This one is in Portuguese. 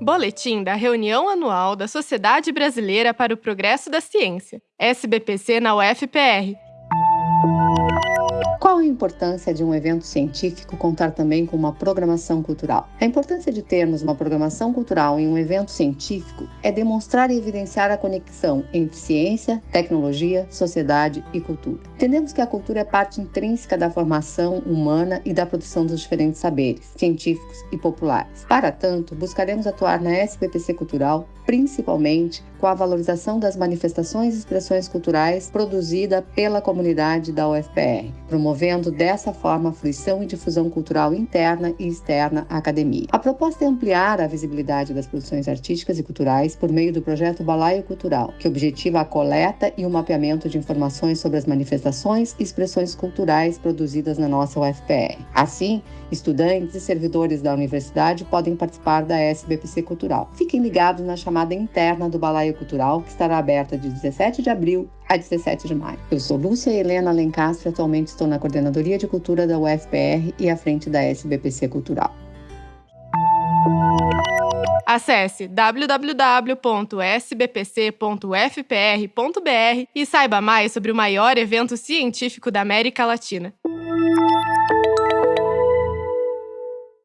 Boletim da reunião anual da Sociedade Brasileira para o Progresso da Ciência, SBPC na UFPR. A importância de um evento científico contar também com uma programação cultural? A importância de termos uma programação cultural em um evento científico é demonstrar e evidenciar a conexão entre ciência, tecnologia, sociedade e cultura. Entendemos que a cultura é parte intrínseca da formação humana e da produção dos diferentes saberes, científicos e populares. Para tanto, buscaremos atuar na SBPC Cultural principalmente com a valorização das manifestações e expressões culturais produzida pela comunidade da UFPR, promovendo dessa forma a fruição e difusão cultural interna e externa à academia. A proposta é ampliar a visibilidade das produções artísticas e culturais por meio do projeto Balaio Cultural, que objetiva a coleta e o mapeamento de informações sobre as manifestações e expressões culturais produzidas na nossa UFPR. Assim, estudantes e servidores da universidade podem participar da SBPC Cultural. Fiquem ligados na chamada interna do Balaio Cultural, que estará aberta de 17 de abril a 17 de maio. Eu sou Lúcia Helena Lencastre, atualmente estou na Coordenadoria de Cultura da UFPR e à frente da SBPC Cultural. Acesse www.sbpc.ufpr.br e saiba mais sobre o maior evento científico da América Latina.